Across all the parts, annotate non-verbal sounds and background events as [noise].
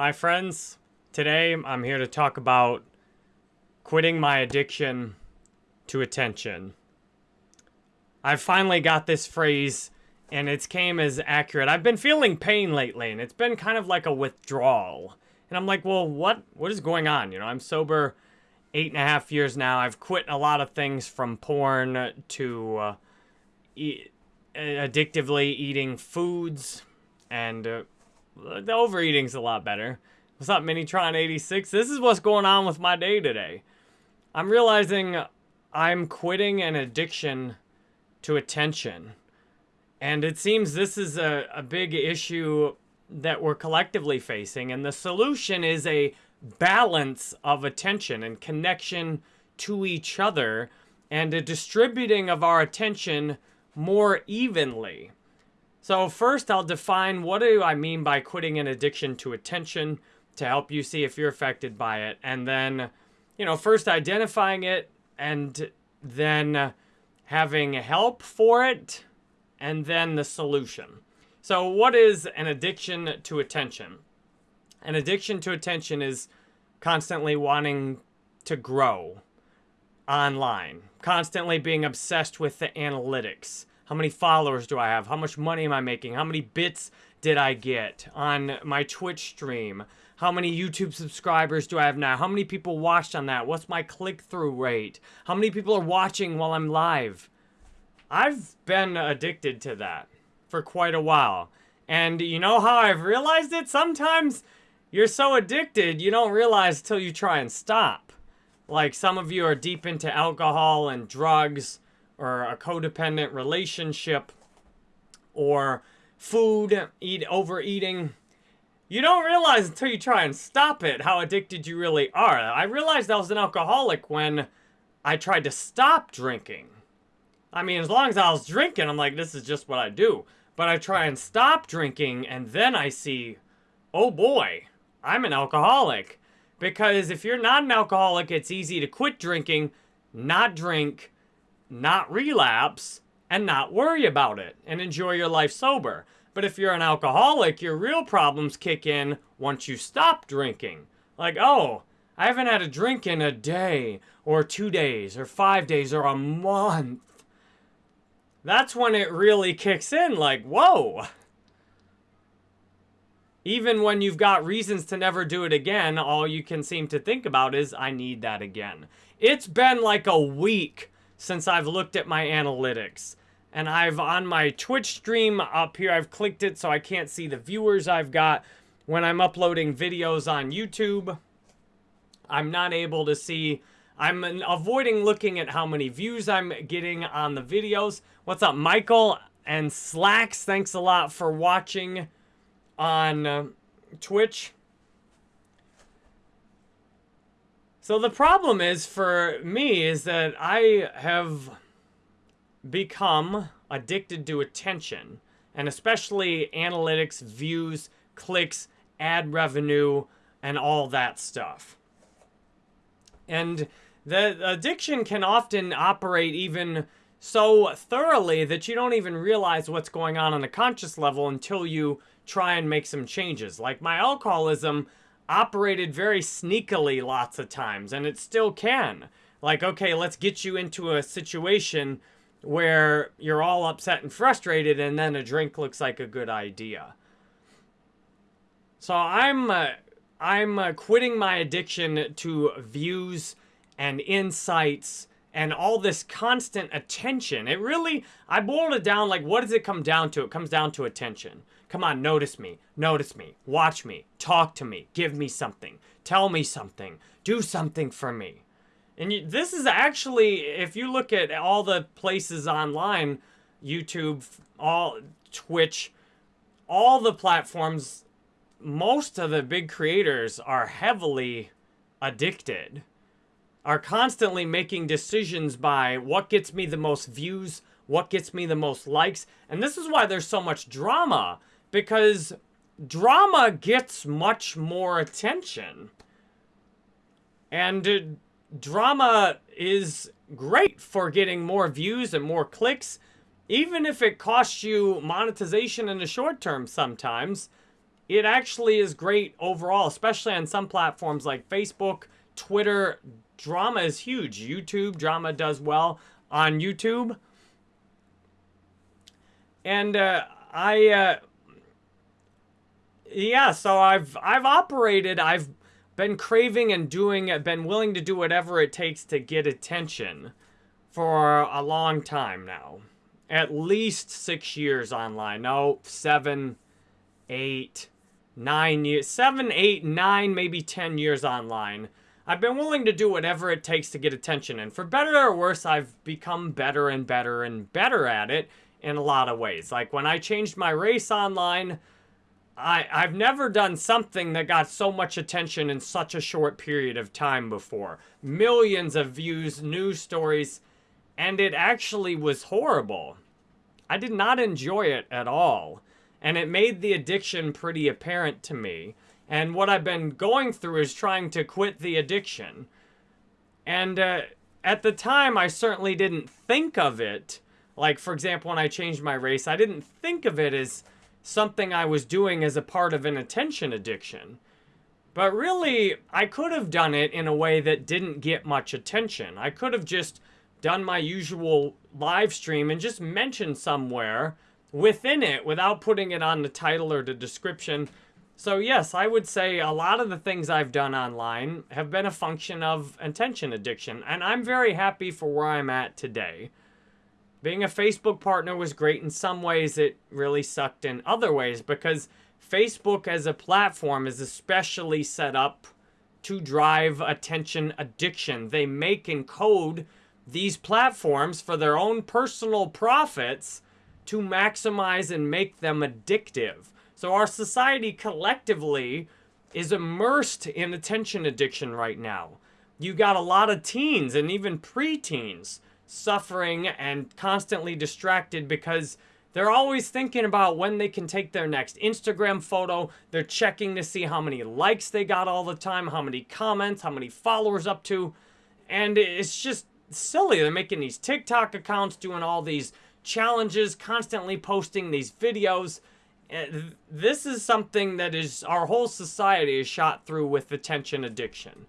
My friends, today I'm here to talk about quitting my addiction to attention. I finally got this phrase and it's came as accurate. I've been feeling pain lately and it's been kind of like a withdrawal. And I'm like, well, what what is going on? You know, I'm sober eight and a half years now. I've quit a lot of things from porn to uh, e addictively eating foods and uh, the overeating's a lot better. What's up, Minitron86? This is what's going on with my day today. I'm realizing I'm quitting an addiction to attention. And it seems this is a, a big issue that we're collectively facing. And the solution is a balance of attention and connection to each other and a distributing of our attention more evenly. So first I'll define what do I mean by quitting an addiction to attention to help you see if you're affected by it. And then, you know, first identifying it and then having help for it and then the solution. So what is an addiction to attention? An addiction to attention is constantly wanting to grow online, constantly being obsessed with the analytics, how many followers do I have? How much money am I making? How many bits did I get on my Twitch stream? How many YouTube subscribers do I have now? How many people watched on that? What's my click-through rate? How many people are watching while I'm live? I've been addicted to that for quite a while. And you know how I've realized it? Sometimes you're so addicted, you don't realize till you try and stop. Like some of you are deep into alcohol and drugs or a codependent relationship or food, eat overeating. You don't realize until you try and stop it how addicted you really are. I realized I was an alcoholic when I tried to stop drinking. I mean, as long as I was drinking, I'm like, this is just what I do. But I try and stop drinking, and then I see, oh boy, I'm an alcoholic. Because if you're not an alcoholic, it's easy to quit drinking, not drink, not relapse, and not worry about it and enjoy your life sober. But if you're an alcoholic, your real problems kick in once you stop drinking. Like, oh, I haven't had a drink in a day, or two days, or five days, or a month. That's when it really kicks in, like, whoa. Even when you've got reasons to never do it again, all you can seem to think about is, I need that again. It's been like a week since I've looked at my analytics. And I've, on my Twitch stream up here, I've clicked it so I can't see the viewers I've got. When I'm uploading videos on YouTube, I'm not able to see I'm avoiding looking at how many views I'm getting on the videos. What's up, Michael and Slacks? Thanks a lot for watching on uh, Twitch. So the problem is for me is that I have become addicted to attention and especially analytics, views, clicks, ad revenue, and all that stuff. And the addiction can often operate even so thoroughly that you don't even realize what's going on on a conscious level until you try and make some changes. Like my alcoholism, operated very sneakily lots of times, and it still can. Like, okay, let's get you into a situation where you're all upset and frustrated, and then a drink looks like a good idea. So I'm, uh, I'm uh, quitting my addiction to views and insights and all this constant attention. It really, I boiled it down like, what does it come down to? It comes down to attention. Come on, notice me. Notice me. Watch me. Talk to me. Give me something. Tell me something. Do something for me. And you, this is actually, if you look at all the places online, YouTube, all Twitch, all the platforms, most of the big creators are heavily addicted, are constantly making decisions by what gets me the most views, what gets me the most likes. And this is why there's so much drama because drama gets much more attention. And uh, drama is great for getting more views and more clicks, even if it costs you monetization in the short term sometimes. it actually is great overall, especially on some platforms like Facebook, Twitter. Drama is huge. YouTube, drama does well on YouTube. And uh, I, uh, yeah, so I've I've operated, I've been craving and doing, been willing to do whatever it takes to get attention for a long time now. At least six years online. No, seven, eight, nine years, seven, eight, nine, maybe 10 years online. I've been willing to do whatever it takes to get attention. And for better or worse, I've become better and better and better at it in a lot of ways. Like when I changed my race online, I, I've never done something that got so much attention in such a short period of time before. Millions of views, news stories, and it actually was horrible. I did not enjoy it at all and it made the addiction pretty apparent to me. And what I've been going through is trying to quit the addiction. And uh, at the time, I certainly didn't think of it. Like, for example, when I changed my race, I didn't think of it as something I was doing as a part of an attention addiction. But really, I could have done it in a way that didn't get much attention. I could have just done my usual live stream and just mentioned somewhere within it without putting it on the title or the description. So yes, I would say a lot of the things I've done online have been a function of attention addiction, and I'm very happy for where I'm at today. Being a Facebook partner was great in some ways, it really sucked in other ways because Facebook as a platform is especially set up to drive attention addiction. They make and code these platforms for their own personal profits to maximize and make them addictive. So our society collectively is immersed in attention addiction right now. You got a lot of teens and even preteens suffering and constantly distracted because they're always thinking about when they can take their next Instagram photo. They're checking to see how many likes they got all the time, how many comments, how many followers up to. And it's just silly. They're making these TikTok accounts, doing all these challenges, constantly posting these videos. This is something that is our whole society is shot through with attention addiction.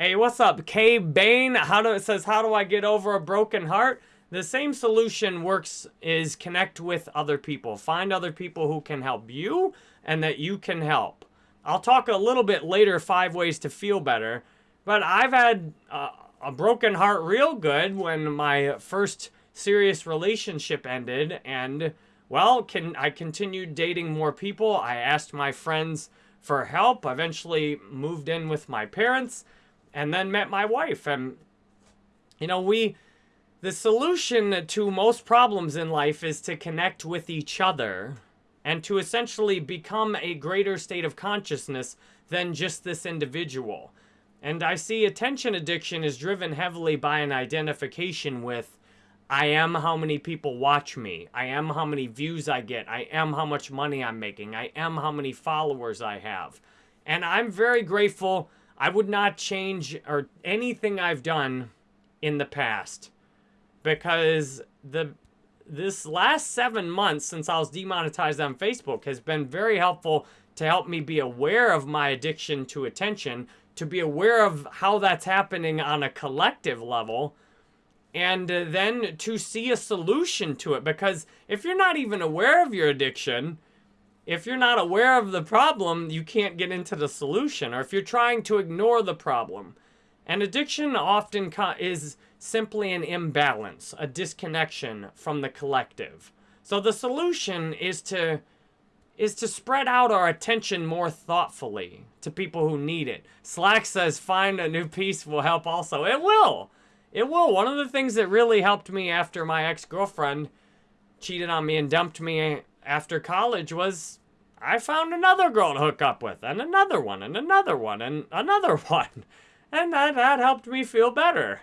Hey, what's up? K Bain, how do it says how do I get over a broken heart? The same solution works is connect with other people. Find other people who can help you and that you can help. I'll talk a little bit later five ways to feel better, but I've had uh, a broken heart real good when my first serious relationship ended and well, can I continued dating more people. I asked my friends for help. Eventually moved in with my parents and then met my wife and you know, we the solution to most problems in life is to connect with each other and to essentially become a greater state of consciousness than just this individual. And I see attention addiction is driven heavily by an identification with I am how many people watch me. I am how many views I get. I am how much money I'm making. I am how many followers I have. And I'm very grateful. I would not change or anything I've done in the past because the this last seven months since I was demonetized on Facebook has been very helpful to help me be aware of my addiction to attention, to be aware of how that's happening on a collective level, and uh, then to see a solution to it. Because if you're not even aware of your addiction, if you're not aware of the problem, you can't get into the solution. Or if you're trying to ignore the problem. And addiction often is simply an imbalance, a disconnection from the collective. So the solution is to is to spread out our attention more thoughtfully to people who need it. Slack says find a new piece will help also. It will. It will. One of the things that really helped me after my ex-girlfriend cheated on me and dumped me after college was I found another girl to hook up with, and another one, and another one, and another [laughs] one. And that, that helped me feel better.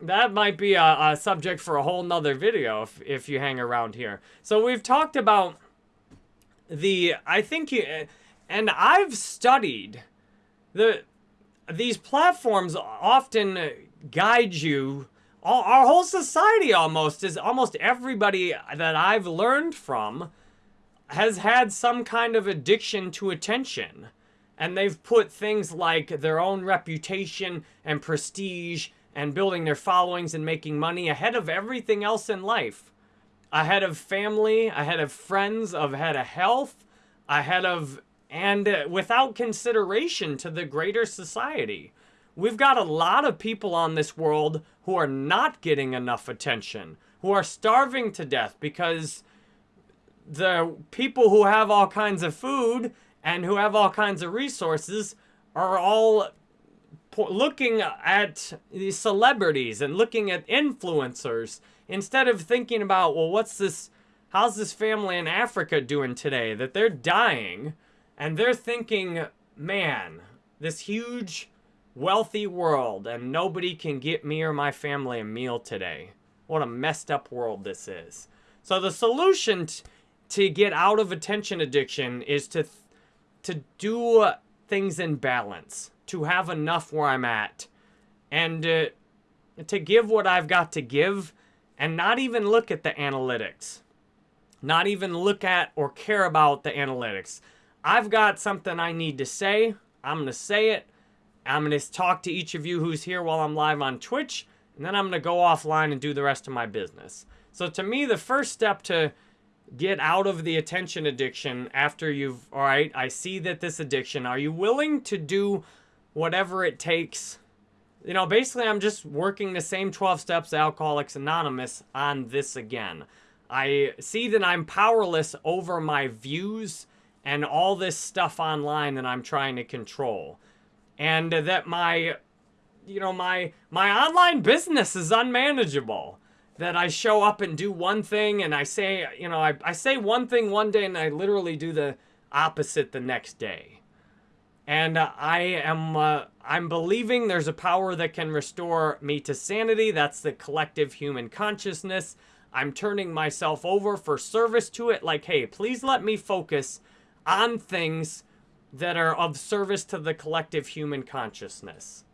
That might be a, a subject for a whole nother video if, if you hang around here. So we've talked about the, I think you, and I've studied the these platforms often guide you. Our whole society almost is almost everybody that I've learned from has had some kind of addiction to attention. And they've put things like their own reputation and prestige and building their followings and making money ahead of everything else in life. Ahead of family, ahead of friends, ahead of health, ahead of, and without consideration to the greater society. We've got a lot of people on this world who are not getting enough attention, who are starving to death because the people who have all kinds of food and who have all kinds of resources are all looking at these celebrities and looking at influencers instead of thinking about, well, what's this, how's this family in Africa doing today? That they're dying and they're thinking, man, this huge wealthy world and nobody can get me or my family a meal today. What a messed up world this is. So the solution to get out of attention addiction is to to do things in balance, to have enough where I'm at, and uh, to give what I've got to give, and not even look at the analytics, not even look at or care about the analytics. I've got something I need to say. I'm gonna say it. I'm gonna talk to each of you who's here while I'm live on Twitch, and then I'm gonna go offline and do the rest of my business. So to me, the first step to get out of the attention addiction after you've, all right, I see that this addiction, are you willing to do whatever it takes? You know, basically, I'm just working the same 12 steps Alcoholics Anonymous on this again. I see that I'm powerless over my views and all this stuff online that I'm trying to control. And that my, you know, my, my online business is unmanageable that I show up and do one thing and I say, you know, I, I say one thing one day and I literally do the opposite the next day. And uh, I am, uh, I'm believing there's a power that can restore me to sanity. That's the collective human consciousness. I'm turning myself over for service to it. Like, hey, please let me focus on things that are of service to the collective human consciousness.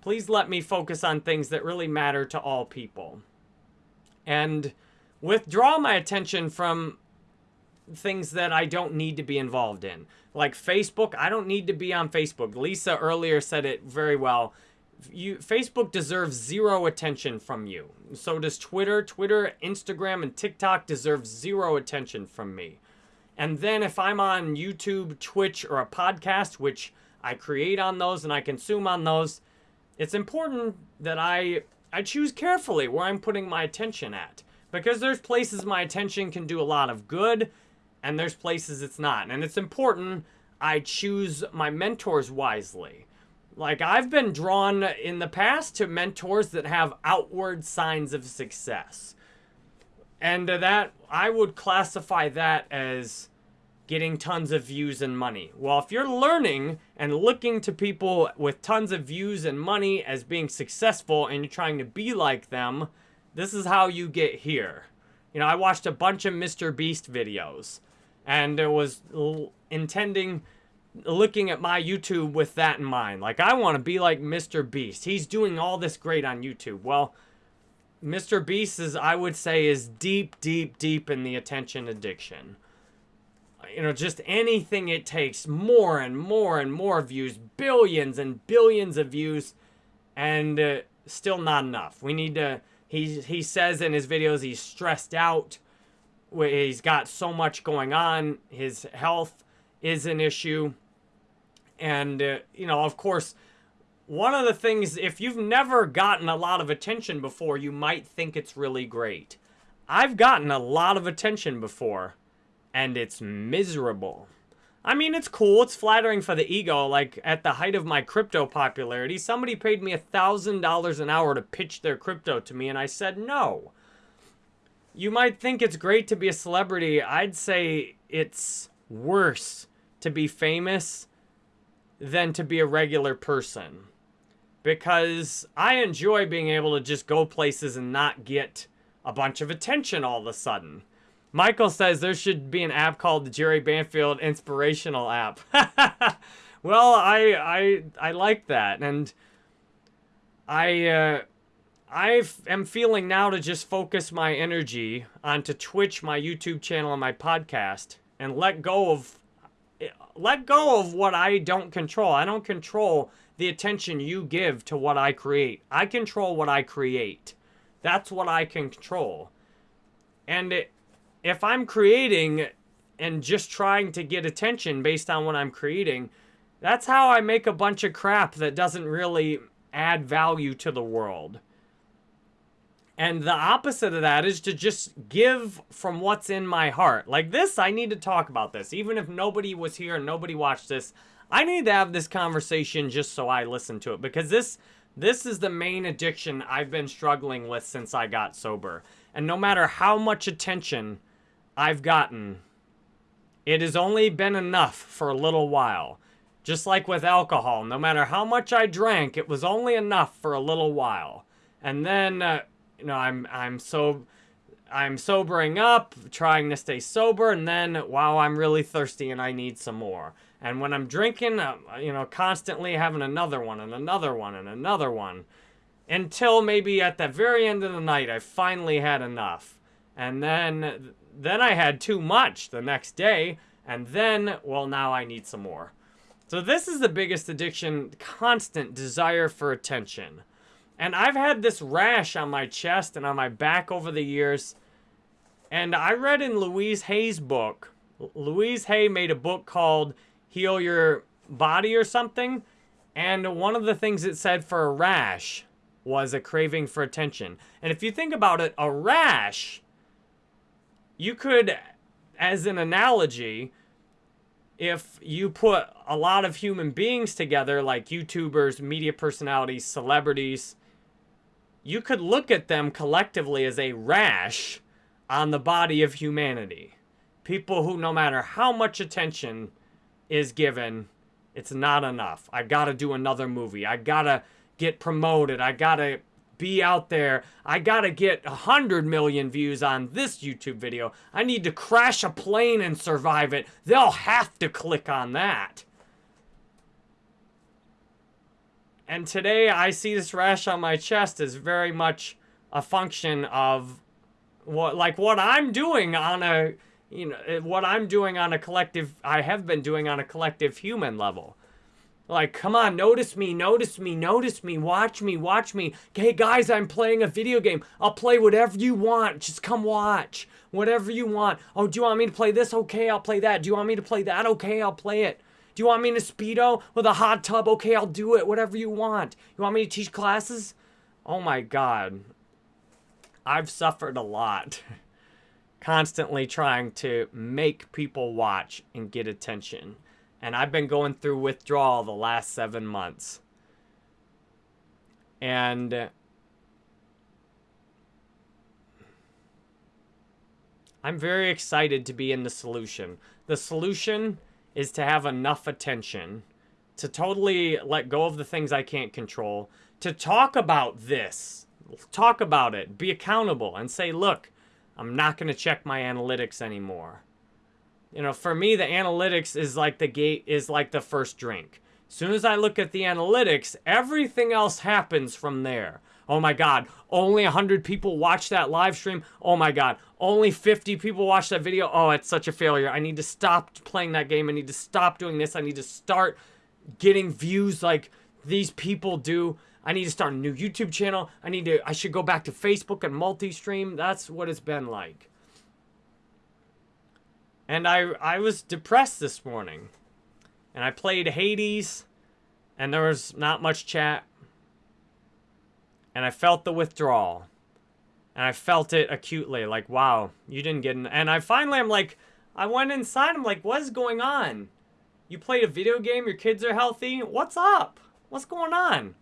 Please let me focus on things that really matter to all people and withdraw my attention from things that I don't need to be involved in. Like Facebook, I don't need to be on Facebook. Lisa earlier said it very well. You Facebook deserves zero attention from you. So does Twitter. Twitter, Instagram, and TikTok deserve zero attention from me. And then if I'm on YouTube, Twitch, or a podcast, which I create on those and I consume on those, it's important that I I choose carefully where I'm putting my attention at. Because there's places my attention can do a lot of good, and there's places it's not. And it's important I choose my mentors wisely. Like, I've been drawn in the past to mentors that have outward signs of success. And uh, that, I would classify that as getting tons of views and money. Well, if you're learning and looking to people with tons of views and money as being successful and you're trying to be like them, this is how you get here. You know, I watched a bunch of Mr. Beast videos and it was intending looking at my YouTube with that in mind. Like, I want to be like Mr. Beast. He's doing all this great on YouTube. Well, Mr. Beast is, I would say, is deep, deep, deep in the attention addiction you know, just anything it takes, more and more and more views, billions and billions of views, and uh, still not enough. We need to, he, he says in his videos he's stressed out, he's got so much going on, his health is an issue, and, uh, you know, of course, one of the things, if you've never gotten a lot of attention before, you might think it's really great. I've gotten a lot of attention before and it's miserable. I mean, it's cool. It's flattering for the ego. Like, at the height of my crypto popularity, somebody paid me a $1,000 an hour to pitch their crypto to me, and I said no. You might think it's great to be a celebrity. I'd say it's worse to be famous than to be a regular person. Because I enjoy being able to just go places and not get a bunch of attention all of a sudden. Michael says there should be an app called the Jerry Banfield Inspirational app. [laughs] well, I I I like that, and I uh, I am feeling now to just focus my energy onto Twitch, my YouTube channel, and my podcast, and let go of let go of what I don't control. I don't control the attention you give to what I create. I control what I create. That's what I can control. And it, if I'm creating and just trying to get attention based on what I'm creating, that's how I make a bunch of crap that doesn't really add value to the world. And the opposite of that is to just give from what's in my heart. Like this, I need to talk about this. Even if nobody was here and nobody watched this, I need to have this conversation just so I listen to it because this this is the main addiction I've been struggling with since I got sober. And no matter how much attention I've gotten, it has only been enough for a little while. Just like with alcohol, no matter how much I drank, it was only enough for a little while. And then uh, you know, I'm I'm so I'm sobering up, trying to stay sober, and then wow, I'm really thirsty and I need some more. And when I'm drinking, I'm, you know, constantly having another one and another one and another one, until maybe at the very end of the night, I finally had enough, and then then I had too much the next day, and then well, now I need some more. So this is the biggest addiction: constant desire for attention. And I've had this rash on my chest and on my back over the years. And I read in Louise Hay's book, Louise Hay made a book called Heal Your Body or something. And one of the things it said for a rash was a craving for attention. And if you think about it, a rash, you could, as an analogy, if you put a lot of human beings together, like YouTubers, media personalities, celebrities, you could look at them collectively as a rash on the body of humanity. People who, no matter how much attention is given, it's not enough. I gotta do another movie. I gotta get promoted. I gotta be out there. I gotta get 100 million views on this YouTube video. I need to crash a plane and survive it. They'll have to click on that. And today I see this rash on my chest is very much a function of what like what I'm doing on a you know eh, what I'm doing on a collective I have been doing on a collective human level. Like, come on, notice me, notice me, notice me, watch me, watch me. Hey guys, I'm playing a video game. I'll play whatever you want. Just come watch. Whatever you want. Oh, do you want me to play this? Okay, I'll play that. Do you want me to play that? Okay, I'll play it. Do you want me in a Speedo with a hot tub? Okay, I'll do it. Whatever you want. You want me to teach classes? Oh my God. I've suffered a lot. [laughs] Constantly trying to make people watch and get attention. And I've been going through withdrawal the last seven months. And uh, I'm very excited to be in the solution. The solution is to have enough attention to totally let go of the things I can't control, to talk about this, talk about it, be accountable, and say, look, I'm not going to check my analytics anymore. You know, for me, the analytics is like the gate, is like the first drink. As soon as I look at the analytics, everything else happens from there. Oh my God, only 100 people watch that live stream. Oh my God, only 50 people watch that video. Oh, it's such a failure. I need to stop playing that game. I need to stop doing this. I need to start getting views like these people do. I need to start a new YouTube channel. I need to, I should go back to Facebook and multi-stream. That's what it's been like. And I, I was depressed this morning. And I played Hades. And there was not much chat and I felt the withdrawal. And I felt it acutely, like, wow, you didn't get in. And I finally, I'm like, I went inside, I'm like, what is going on? You played a video game, your kids are healthy, what's up? What's going on?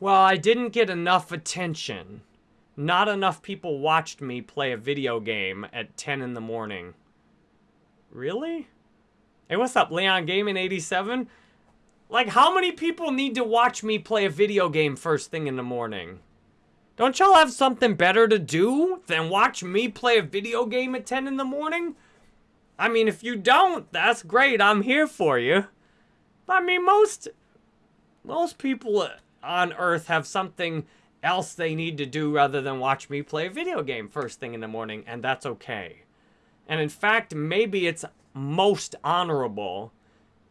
Well, I didn't get enough attention. Not enough people watched me play a video game at 10 in the morning. Really? Hey, what's up, Leon Gaming 87? Like, how many people need to watch me play a video game first thing in the morning? Don't y'all have something better to do than watch me play a video game at 10 in the morning? I mean, if you don't, that's great. I'm here for you. I mean, most most people on Earth have something else they need to do rather than watch me play a video game first thing in the morning, and that's okay. And in fact, maybe it's most honorable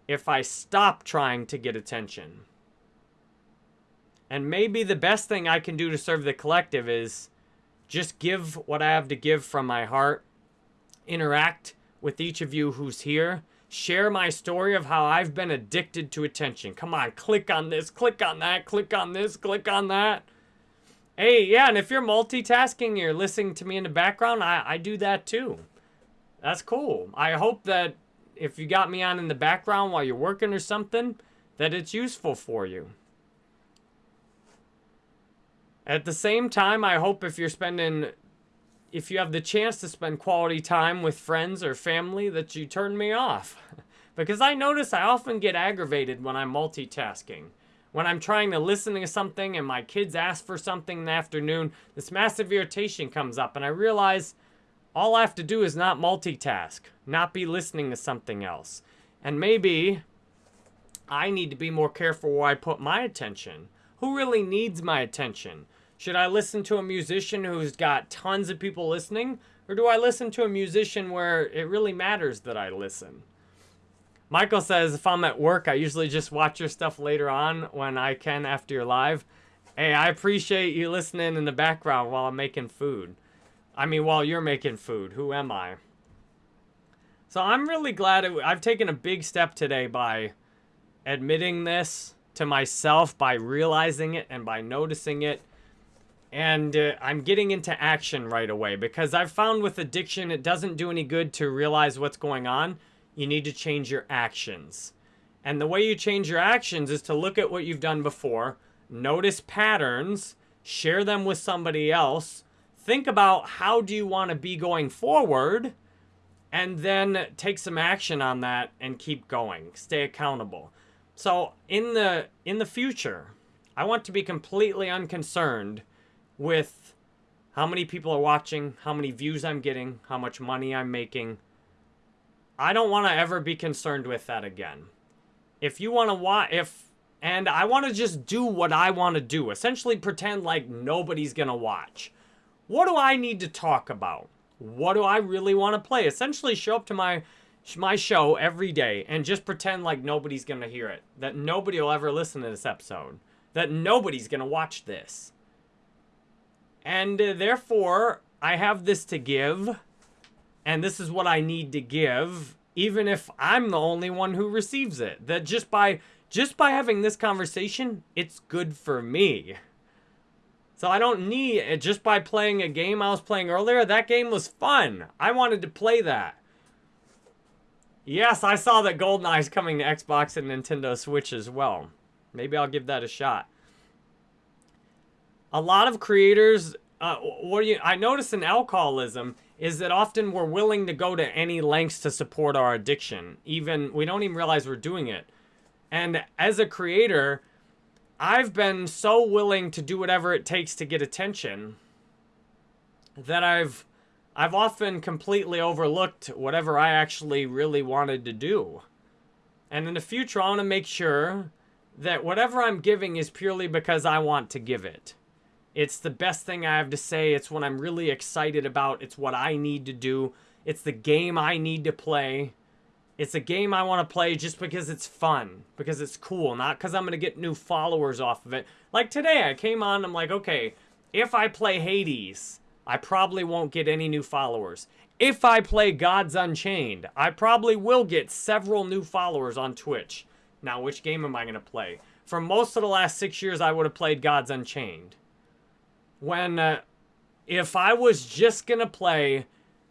if I stop trying to get attention. And maybe the best thing I can do to serve the collective is just give what I have to give from my heart, interact with each of you who's here, share my story of how I've been addicted to attention. Come on, click on this, click on that, click on this, click on that. Hey, yeah, and if you're multitasking, you're listening to me in the background, I, I do that too. That's cool. I hope that if you got me on in the background while you're working or something, that it's useful for you. At the same time, I hope if you're spending, if you have the chance to spend quality time with friends or family, that you turn me off. [laughs] because I notice I often get aggravated when I'm multitasking when I'm trying to listen to something and my kids ask for something in the afternoon, this massive irritation comes up and I realize all I have to do is not multitask, not be listening to something else. And maybe I need to be more careful where I put my attention. Who really needs my attention? Should I listen to a musician who's got tons of people listening? Or do I listen to a musician where it really matters that I listen? Michael says, if I'm at work, I usually just watch your stuff later on when I can after you're live. Hey, I appreciate you listening in the background while I'm making food. I mean, while you're making food. Who am I? So I'm really glad it, I've taken a big step today by admitting this to myself, by realizing it and by noticing it. And uh, I'm getting into action right away because I've found with addiction, it doesn't do any good to realize what's going on you need to change your actions. And the way you change your actions is to look at what you've done before, notice patterns, share them with somebody else, think about how do you want to be going forward, and then take some action on that and keep going. Stay accountable. So in the in the future, I want to be completely unconcerned with how many people are watching, how many views I'm getting, how much money I'm making, I don't want to ever be concerned with that again. If you want to watch, if, and I want to just do what I want to do, essentially pretend like nobody's going to watch. What do I need to talk about? What do I really want to play? Essentially show up to my my show every day and just pretend like nobody's going to hear it. That nobody will ever listen to this episode. That nobody's going to watch this. And uh, therefore, I have this to give and this is what I need to give, even if I'm the only one who receives it. That just by just by having this conversation, it's good for me. So I don't need it just by playing a game I was playing earlier. That game was fun. I wanted to play that. Yes, I saw that GoldenEye is coming to Xbox and Nintendo Switch as well. Maybe I'll give that a shot. A lot of creators, uh, what do you? I notice in alcoholism is that often we're willing to go to any lengths to support our addiction. Even we don't even realize we're doing it. And as a creator, I've been so willing to do whatever it takes to get attention that I've I've often completely overlooked whatever I actually really wanted to do. And in the future, I want to make sure that whatever I'm giving is purely because I want to give it. It's the best thing I have to say. It's what I'm really excited about. It's what I need to do. It's the game I need to play. It's a game I want to play just because it's fun, because it's cool, not because I'm going to get new followers off of it. Like today, I came on, I'm like, okay, if I play Hades, I probably won't get any new followers. If I play Gods Unchained, I probably will get several new followers on Twitch. Now, which game am I going to play? For most of the last six years, I would have played Gods Unchained when uh, if I was just going to play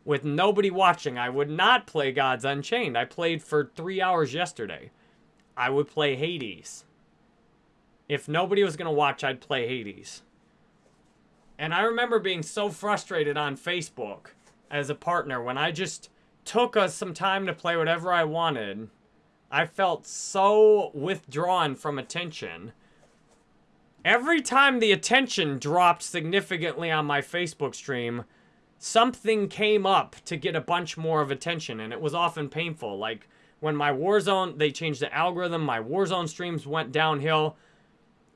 with nobody watching, I would not play Gods Unchained. I played for three hours yesterday. I would play Hades. If nobody was going to watch, I'd play Hades. And I remember being so frustrated on Facebook as a partner when I just took us some time to play whatever I wanted. I felt so withdrawn from attention Every time the attention dropped significantly on my Facebook stream, something came up to get a bunch more of attention, and it was often painful. Like when my Warzone, they changed the algorithm, my Warzone streams went downhill.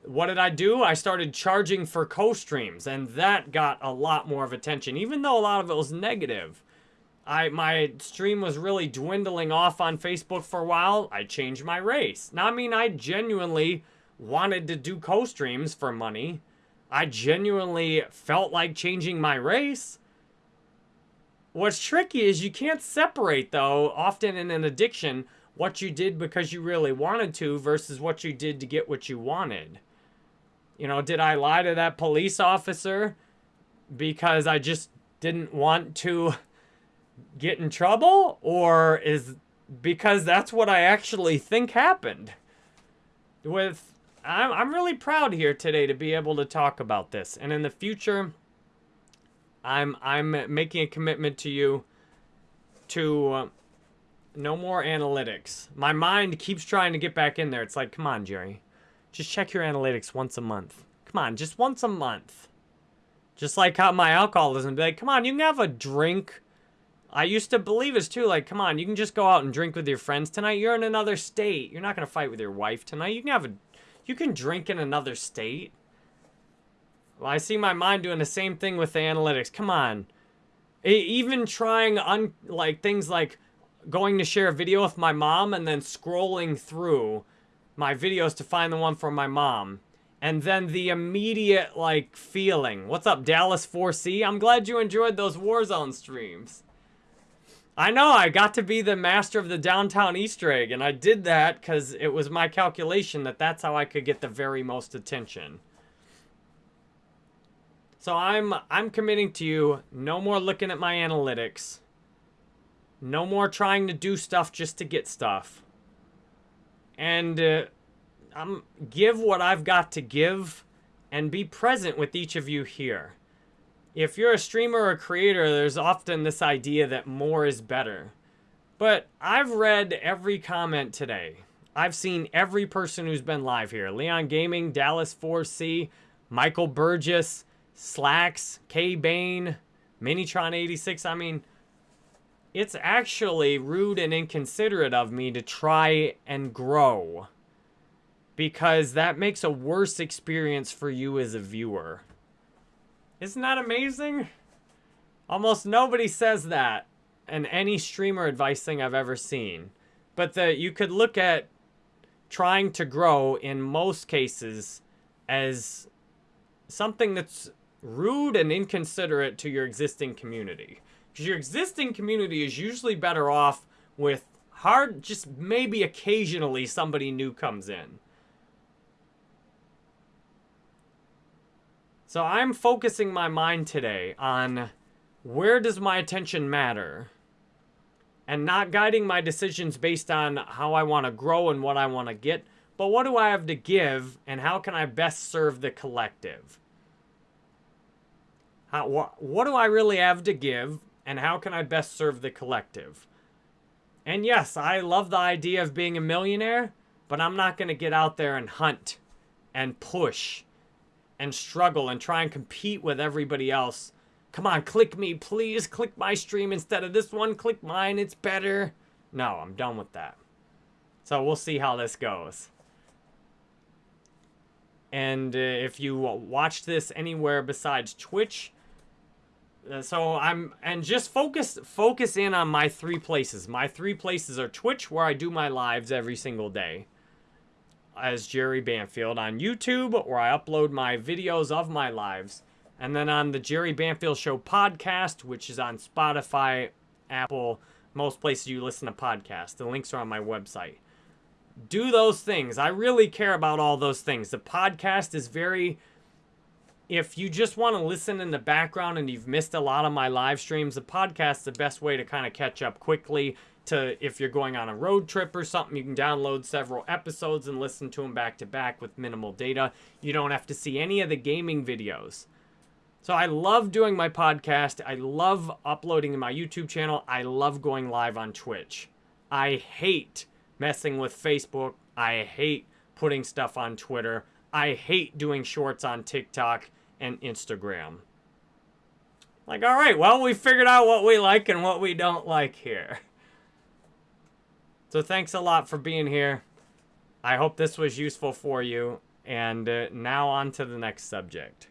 What did I do? I started charging for co-streams, and that got a lot more of attention, even though a lot of it was negative. I my stream was really dwindling off on Facebook for a while. I changed my race. Now, I mean, I genuinely wanted to do co-streams for money. I genuinely felt like changing my race. What's tricky is you can't separate, though, often in an addiction, what you did because you really wanted to versus what you did to get what you wanted. You know, did I lie to that police officer because I just didn't want to get in trouble? Or is because that's what I actually think happened? With I'm, I'm really proud here today to be able to talk about this. And in the future, I'm, I'm making a commitment to you to uh, no more analytics. My mind keeps trying to get back in there. It's like, come on, Jerry. Just check your analytics once a month. Come on, just once a month. Just like how my alcoholism be like, come on, you can have a drink. I used to believe this too. Like, come on, you can just go out and drink with your friends tonight. You're in another state. You're not going to fight with your wife tonight. You can have a you can drink in another state. Well, I see my mind doing the same thing with the analytics. Come on. Even trying un like things like going to share a video with my mom and then scrolling through my videos to find the one for my mom. And then the immediate, like, feeling. What's up, Dallas 4C? I'm glad you enjoyed those Warzone streams. I know, I got to be the master of the downtown Easter egg, and I did that because it was my calculation that that's how I could get the very most attention. So I'm I'm committing to you, no more looking at my analytics. No more trying to do stuff just to get stuff. And uh, I'm give what I've got to give and be present with each of you here if you're a streamer or a creator, there's often this idea that more is better. But I've read every comment today. I've seen every person who's been live here. Leon Gaming, Dallas 4C, Michael Burgess, Slacks, K Bane, Minitron86. I mean, it's actually rude and inconsiderate of me to try and grow. Because that makes a worse experience for you as a viewer. Isn't that amazing? Almost nobody says that in any streamer advice thing I've ever seen. But that you could look at trying to grow in most cases as something that's rude and inconsiderate to your existing community. Because your existing community is usually better off with hard, just maybe occasionally somebody new comes in. So I'm focusing my mind today on where does my attention matter? And not guiding my decisions based on how I want to grow and what I want to get, but what do I have to give and how can I best serve the collective? How, wh what do I really have to give and how can I best serve the collective? And yes, I love the idea of being a millionaire, but I'm not going to get out there and hunt and push and struggle and try and compete with everybody else. Come on, click me, please. Click my stream instead of this one. Click mine, it's better. No, I'm done with that. So we'll see how this goes. And uh, if you watch this anywhere besides Twitch, uh, so I'm and just focus focus in on my three places. My three places are Twitch, where I do my lives every single day as Jerry Banfield on YouTube, where I upload my videos of my lives. And then on the Jerry Banfield Show podcast, which is on Spotify, Apple, most places you listen to podcasts. The links are on my website. Do those things. I really care about all those things. The podcast is very. If you just want to listen in the background and you've missed a lot of my live streams, the podcast is the best way to kind of catch up quickly to if you're going on a road trip or something, you can download several episodes and listen to them back to back with minimal data. You don't have to see any of the gaming videos. So I love doing my podcast. I love uploading to my YouTube channel. I love going live on Twitch. I hate messing with Facebook. I hate putting stuff on Twitter. I hate doing shorts on TikTok and Instagram. Like, all right, well, we figured out what we like and what we don't like here. [laughs] So thanks a lot for being here. I hope this was useful for you. And uh, now on to the next subject.